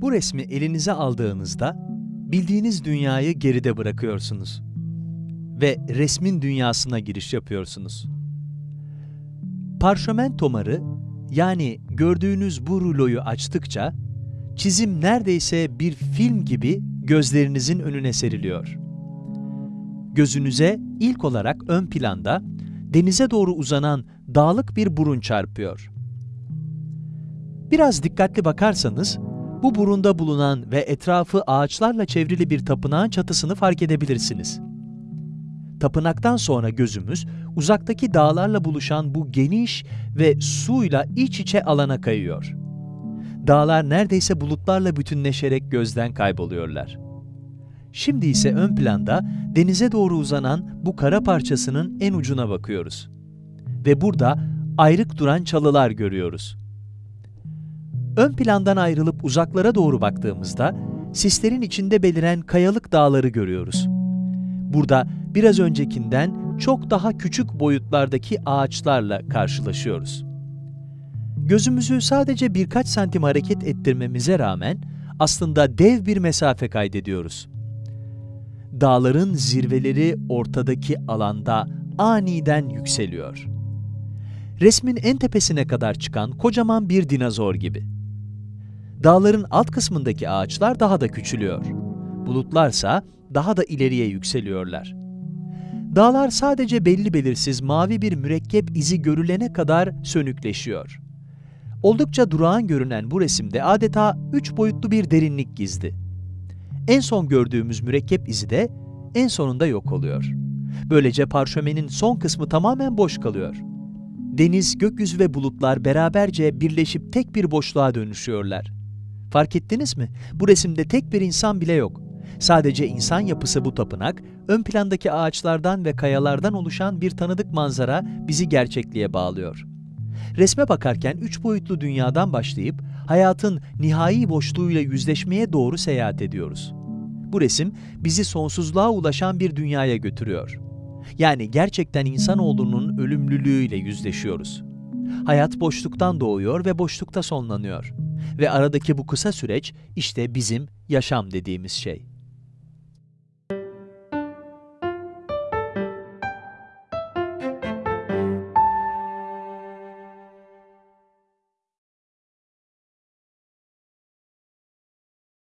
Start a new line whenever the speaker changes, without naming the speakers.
Bu resmi elinize aldığınızda bildiğiniz dünyayı geride bırakıyorsunuz ve resmin dünyasına giriş yapıyorsunuz. Parşömen tomarı yani gördüğünüz bu ruloyu açtıkça çizim neredeyse bir film gibi gözlerinizin önüne seriliyor. Gözünüze ilk olarak ön planda denize doğru uzanan dağlık bir burun çarpıyor. Biraz dikkatli bakarsanız bu burunda bulunan ve etrafı ağaçlarla çevrili bir tapınağın çatısını fark edebilirsiniz. Tapınaktan sonra gözümüz uzaktaki dağlarla buluşan bu geniş ve suyla iç içe alana kayıyor. Dağlar neredeyse bulutlarla bütünleşerek gözden kayboluyorlar. Şimdi ise ön planda denize doğru uzanan bu kara parçasının en ucuna bakıyoruz. Ve burada ayrık duran çalılar görüyoruz. Ön plandan ayrılıp uzaklara doğru baktığımızda sislerin içinde beliren kayalık dağları görüyoruz. Burada biraz öncekinden çok daha küçük boyutlardaki ağaçlarla karşılaşıyoruz. Gözümüzü sadece birkaç santim hareket ettirmemize rağmen aslında dev bir mesafe kaydediyoruz. Dağların zirveleri ortadaki alanda aniden yükseliyor. Resmin en tepesine kadar çıkan kocaman bir dinozor gibi. Dağların alt kısmındaki ağaçlar daha da küçülüyor. Bulutlarsa daha da ileriye yükseliyorlar. Dağlar sadece belli belirsiz mavi bir mürekkep izi görülene kadar sönükleşiyor. Oldukça durağan görünen bu resimde adeta üç boyutlu bir derinlik gizli. En son gördüğümüz mürekkep izi de en sonunda yok oluyor. Böylece parşömenin son kısmı tamamen boş kalıyor. Deniz, gökyüzü ve bulutlar beraberce birleşip tek bir boşluğa dönüşüyorlar. Fark ettiniz mi? Bu resimde tek bir insan bile yok. Sadece insan yapısı bu tapınak, ön plandaki ağaçlardan ve kayalardan oluşan bir tanıdık manzara bizi gerçekliğe bağlıyor. Resme bakarken üç boyutlu dünyadan başlayıp hayatın nihai boşluğuyla yüzleşmeye doğru seyahat ediyoruz. Bu resim bizi sonsuzluğa ulaşan bir dünyaya götürüyor. Yani gerçekten insanoğlunun ölümlülüğüyle yüzleşiyoruz. Hayat boşluktan doğuyor ve boşlukta sonlanıyor. Ve aradaki bu kısa süreç işte bizim yaşam dediğimiz şey.